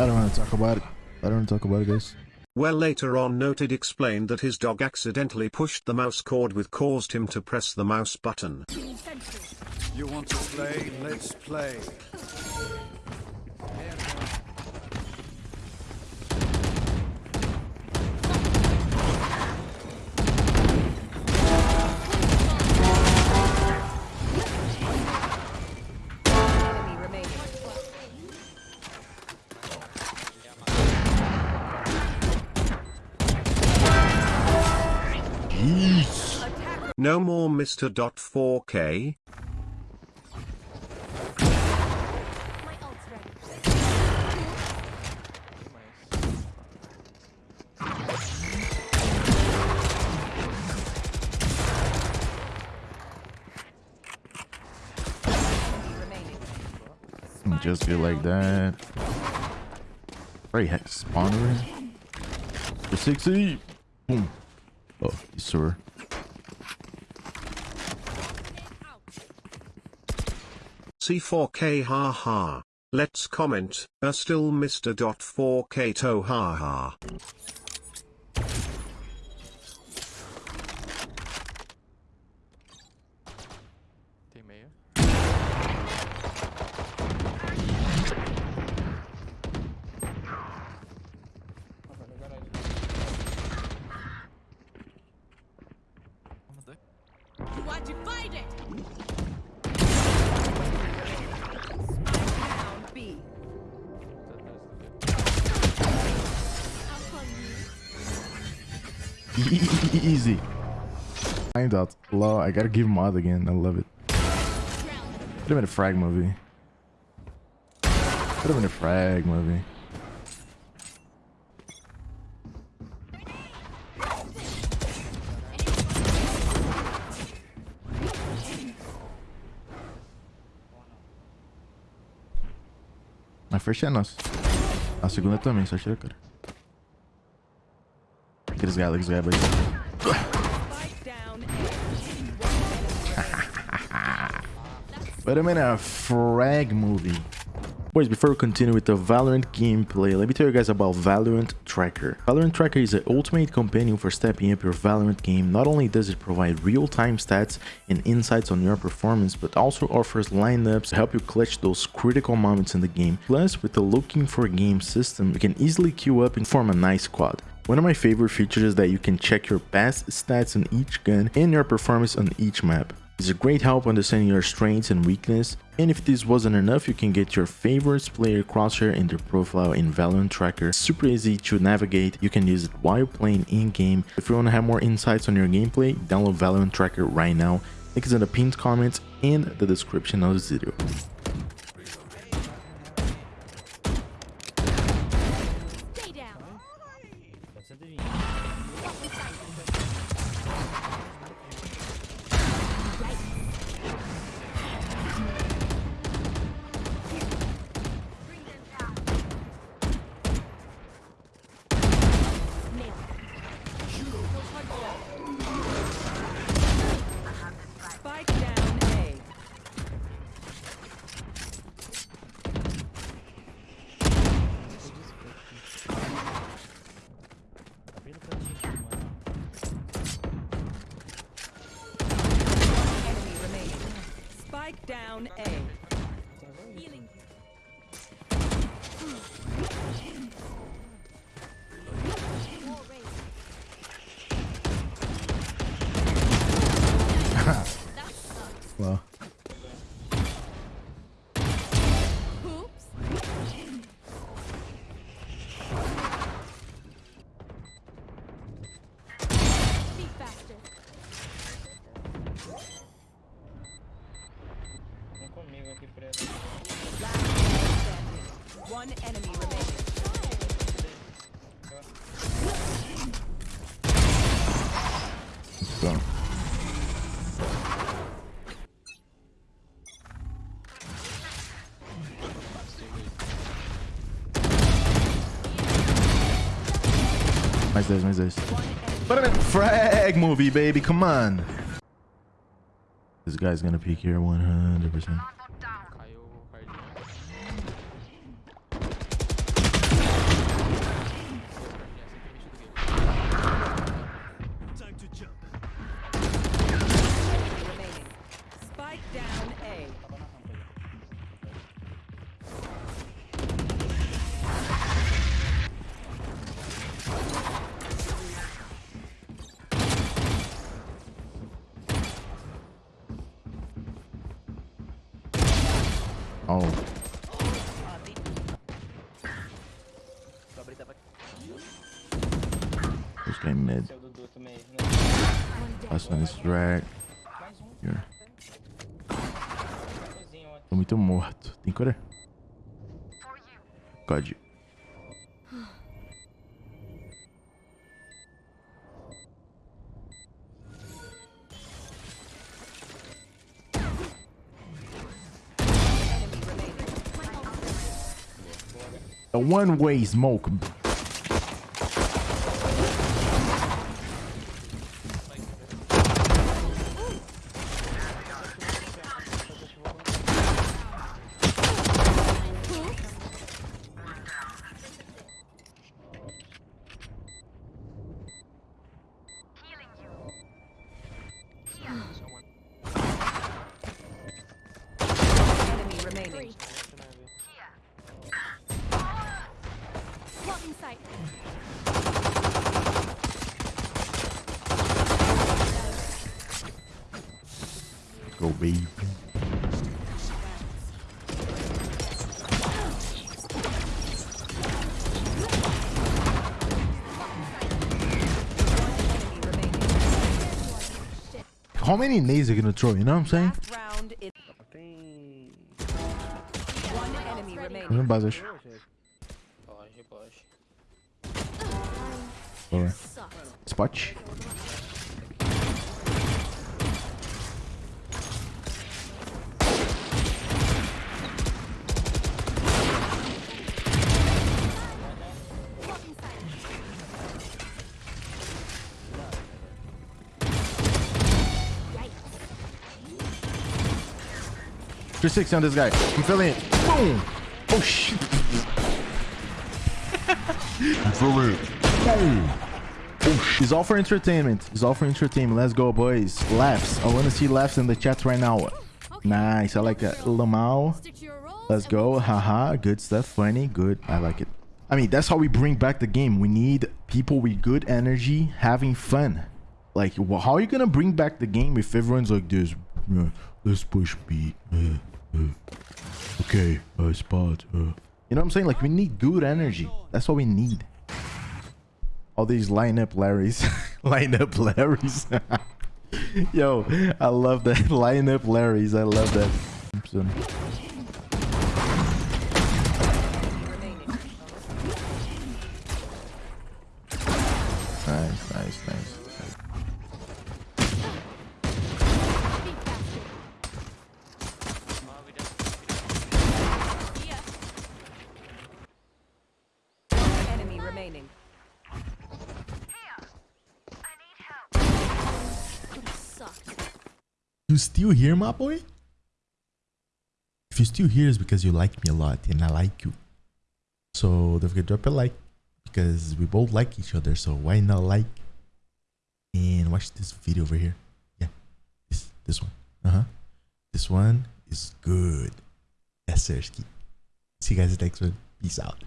I don't want to talk about it. I don't want to talk about it, guys. Well later on noted explained that his dog accidentally pushed the mouse cord which caused him to press the mouse button. You want to play? Let's play. No more Mr. Dot 4K. My ult's ready. Enemy remaining. Just be like that. Right, spawner. For 60. Boom. Oh, yes, sir. C4K ha ha. Let's comment, are still Mr. Dot 4K to ha ha. Tem meia. You are divided. Easy. Find out. Law, I gotta give him mod again. I love it. Could have been a frag movie. Could have been a frag movie. A first é nossa. A segunda também, só tira, cara. Galos, aqueles galos aí. Spike down A. But I'm in a frag movie. Boys, before we continue with the Valorant gameplay, let me tell you guys about Valorant Tracker. Valorant Tracker is the ultimate companion for stepping up your Valorant game. Not only does it provide real-time stats and insights on your performance, but also offers lineups to help you clutch those critical moments in the game. Plus, with the looking for game system, you can easily queue up and form a nice squad. One of my favorite features is that you can check your past stats on each gun and your performance on each map. It's a great help understanding your strengths and weakness, and if this wasn't enough, you can get your favorites player crosshair in their profile in Valorant Tracker. Super easy to navigate, you can use it while playing in-game. If you want to have more insights on your gameplay, download Valorant Tracker right now. Link is in the pinned comments and the description of this video. Spike down A. Healing. Well, One enemy remaining. go. Mais 10, mais 10. But I'm in frag movie, baby. Come on. This guy's gonna peek here 100%. First guy mid. Last one is drag. Here. Tô muito morto. Tem cura? God. A one-way smoke. How many nades are you gonna throw? You know what I'm saying? Last round in. One enemy remaining. Não basas. Pode, pode. 360 on this guy. I'm filling it. Boom. Oh, shit. I'm filling it. Boom. Oh, shit. It's all for entertainment. It's all for entertainment. Let's go, boys. Laughs. I want to see laughs in the chat right now. Nice. I like that. Lamau. Let's go. Haha. Good stuff. Funny. Good. I like it. I mean, that's how we bring back the game. We need people with good energy having fun. Like, how are you going to bring back the game if everyone's like this? Let's push B. Okay, uh, spot. Uh. You know what I'm saying? Like, we need good energy. That's what we need. All these lineup Larrys. lineup Larrys. Yo, I love that. lineup Larrys. I love that. Nice, nice, nice. Beat basket. Yeah. Enemy remaining. Could've sucked. You still here, my boy? If you're still here, it's because you like me a lot and I like you. So don't forget to drop a like because we both like each other. So why not like and watch this video over here? Yeah, this this one. Uh huh. This one is good. Yes, sir. See you guys next one. Peace out.